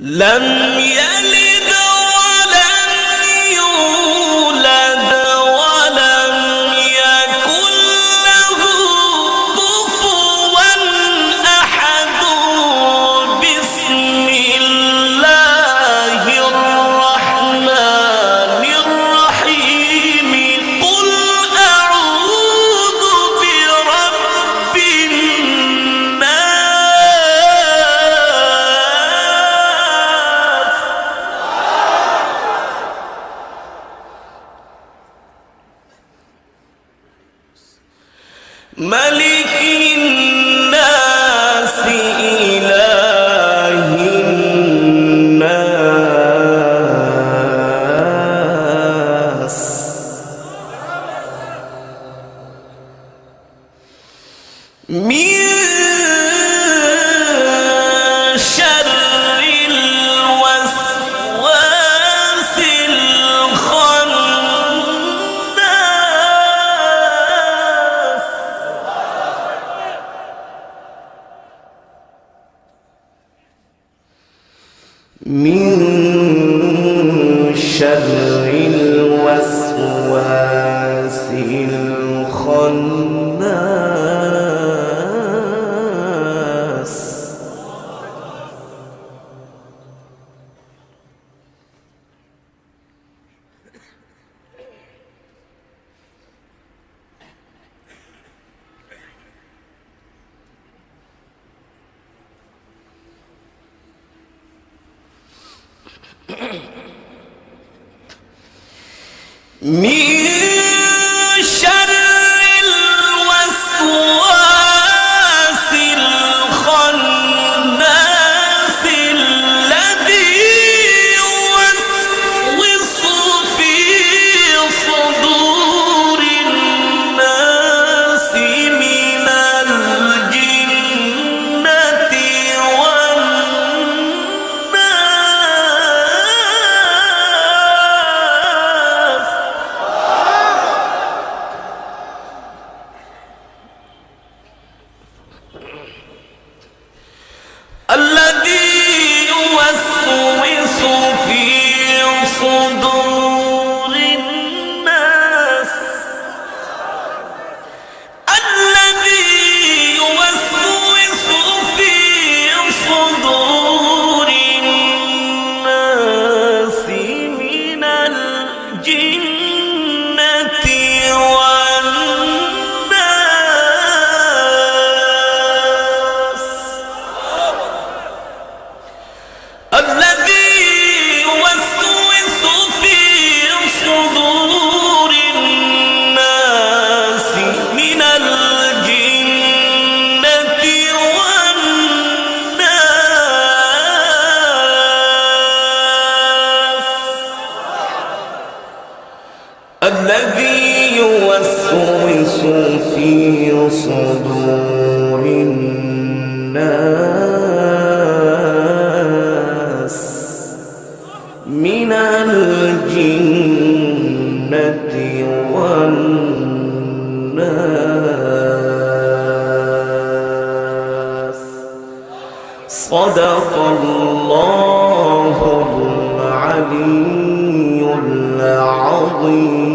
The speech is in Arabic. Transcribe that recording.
لم يلد ملك الناس إله الناس. من من شر الوسواس. من جِنَّ الذي يوسوس في صدور الناس من الجنة والناس. صدق الله العلي العظيم.